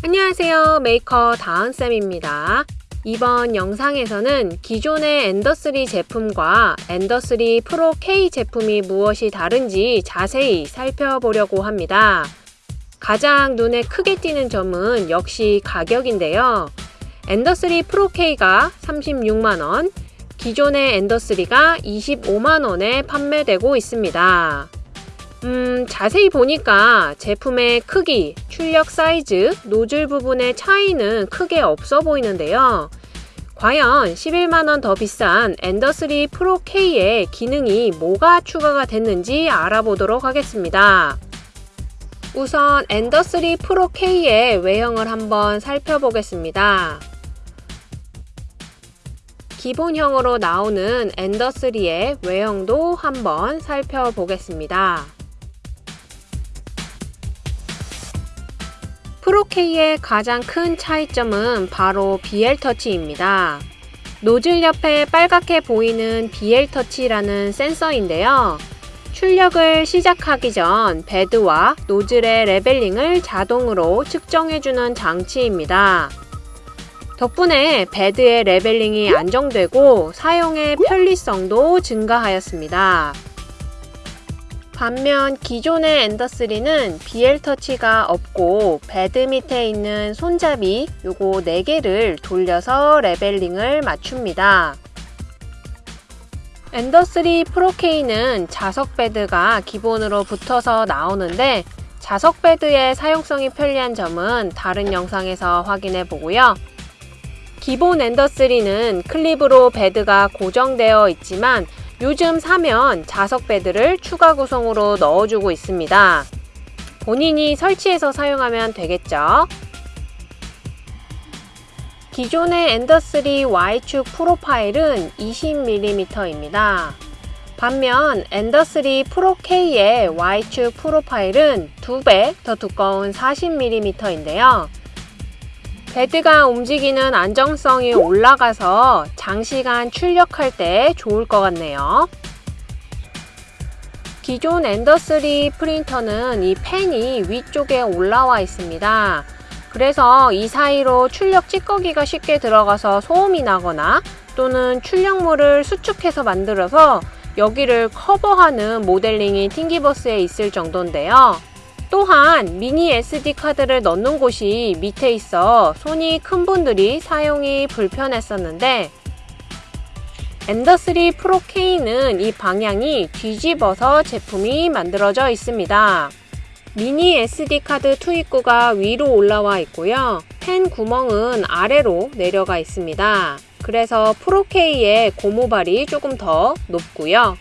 안녕하세요. 메이커 다은쌤입니다. 이번 영상에서는 기존의 엔더3 제품과 엔더3 프로 K 제품이 무엇이 다른지 자세히 살펴보려고 합니다. 가장 눈에 크게 띄는 점은 역시 가격인데요. 엔더3 프로 K가 36만원 기존의 엔더3가 25만원에 판매되고 있습니다 음, 자세히 보니까 제품의 크기, 출력 사이즈, 노즐 부분의 차이는 크게 없어 보이는데요. 과연 11만원 더 비싼 엔더3 프로 K의 기능이 뭐가 추가가 됐는지 알아보도록 하겠습니다. 우선 엔더3 프로 K의 외형을 한번 살펴보겠습니다. 기본형으로 나오는 엔더3의 외형도 한번 살펴보겠습니다. 프로K의 가장 큰 차이점은 바로 BL터치입니다. 노즐 옆에 빨갛게 보이는 BL터치라는 센서인데요. 출력을 시작하기 전 bed와 노즐의 leveling을 자동으로 측정해주는 장치입니다. 덕분에 bed의 leveling이 안정되고 사용의 편리성도 증가하였습니다. 반면 기존의 엔더3는 BL 터치가 없고 bed 밑에 있는 손잡이 요거 4개를 돌려서 leveling을 맞춥니다. 엔더3 프로K는 자석 bed가 기본으로 붙어서 나오는데 자석 bed의 사용성이 편리한 점은 다른 영상에서 확인해 보고요. 기본 엔더3는 클립으로 bed가 고정되어 있지만 요즘 사면 자석 bed를 추가 구성으로 넣어주고 있습니다. 본인이 설치해서 사용하면 되겠죠. 기존의 엔더3 Y축 profile은 20mm입니다. 반면 엔더3 프로 K의 Y축 profile은 2배 더 두꺼운 40mm인데요. bed가 움직이는 안정성이 올라가서 장시간 출력할 때 좋을 것 같네요. 기존 엔더3 프린터는 이 펜이 위쪽에 올라와 있습니다. 그래서 이 사이로 출력 찌꺼기가 쉽게 들어가서 소음이 나거나 또는 출력물을 수축해서 만들어서 여기를 커버하는 모델링이 팅기버스에 있을 정도인데요. 또한 미니 SD카드를 넣는 곳이 밑에 있어 손이 큰 분들이 사용이 불편했었는데 엔더3 프로 K는 이 방향이 뒤집어서 제품이 만들어져 있습니다. 미니 SD카드 투입구가 위로 올라와 있고요. 팬 구멍은 아래로 내려가 있습니다. 그래서 프로-K의 고무발이 조금 더 높고요.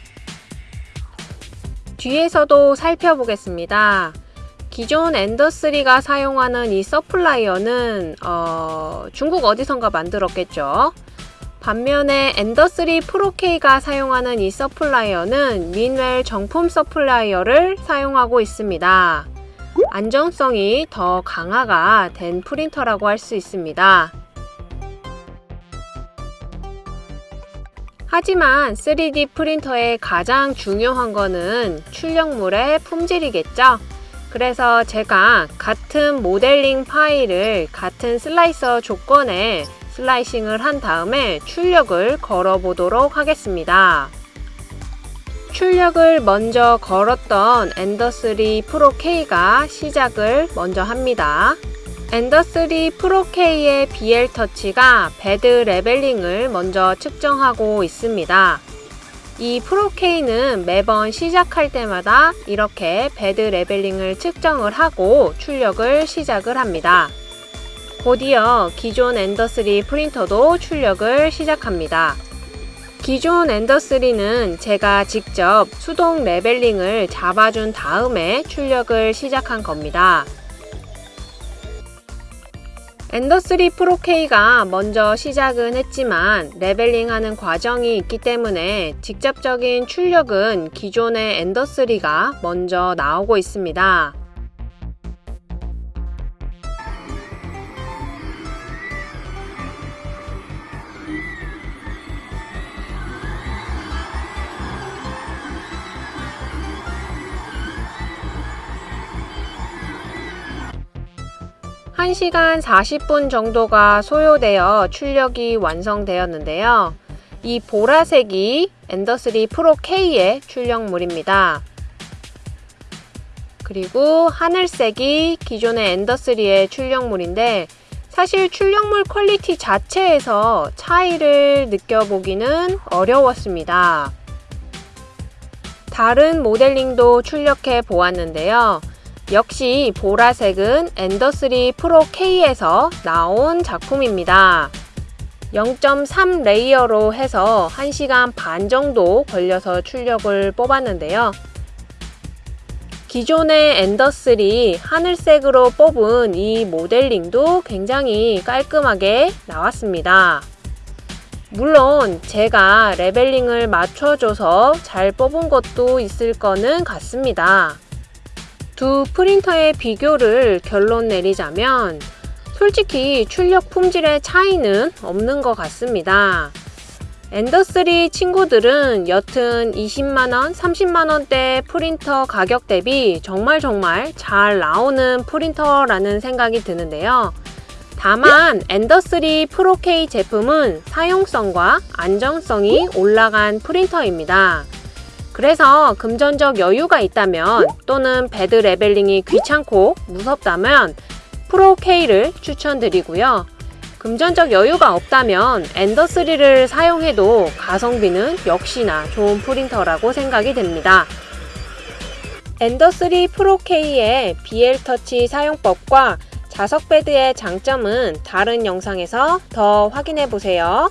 뒤에서도 살펴보겠습니다. 기존 엔더3가 사용하는 이 supplier는 어, 중국 어디선가 만들었겠죠. 반면에 엔더3 프로-K가 사용하는 이 supplier는 민웰 정품 supplier를 사용하고 있습니다. 안정성이 더 강화가 된 프린터라고 할 수 있습니다. 하지만 3D 프린터의 가장 중요한 거는 출력물의 품질이겠죠? 그래서 제가 같은 모델링 파일을 같은 slicer 조건에 slicing을 한 다음에 출력을 걸어 보도록 하겠습니다. 출력을 먼저 걸었던 엔더3 프로 K가 시작을 먼저 합니다. 엔더3 프로 K의 BL 터치가 bed leveling을 먼저 측정하고 있습니다. 이 프로K는 매번 시작할 때마다 이렇게 bed leveling을 측정을 하고 출력을 시작을 합니다. 곧이어 기존 Ender3 프린터도 출력을 시작합니다. 기존 Ender3는 제가 직접 수동 leveling을 잡아준 다음에 출력을 시작한 겁니다. Ender3 Pro-K가 먼저 시작은 했지만 leveling하는 과정이 있기 때문에 직접적인 출력은 기존의 Ender3가 먼저 나오고 있습니다. 1시간 40분 정도가 소요되어 출력이 완성되었는데요. 이 보라색이 Ender3 Pro K의 출력물입니다. 그리고 하늘색이 기존의 Ender3의 출력물인데 사실 출력물 quality 자체에서 차이를 느껴보기는 어려웠습니다. 다른 모델링도 출력해 보았는데요. 역시 보라색은 Ender3 Pro K에서 나온 작품입니다. 0.3 layer로 해서 1시간 반 정도 걸려서 출력을 뽑았는데요. 기존의 Ender3 하늘색으로 뽑은 이 모델링도 굉장히 깔끔하게 나왔습니다. 물론 제가 leveling을 맞춰줘서 잘 뽑은 것도 있을 거는 같습니다. 두 프린터의 비교를 결론 내리자면 솔직히 출력 품질의 차이는 없는 것 같습니다. 엔더3 친구들은 여튼 20만원, 30만원대 프린터 가격 대비 정말 정말 잘 나오는 프린터라는 생각이 드는데요. 다만 엔더3 프로-K 제품은 사용성과 안정성이 올라간 프린터입니다. 그래서 금전적 여유가 있다면 또는 bed leveling이 귀찮고 무섭다면 Pro-K를 추천드리고요. 금전적 여유가 없다면 Ender3를 사용해도 가성비는 역시나 좋은 프린터라고 생각이 됩니다. Ender3 Pro-K의 BLTouch 사용법과 자석 bed의 장점은 다른 영상에서 더 확인해 보세요.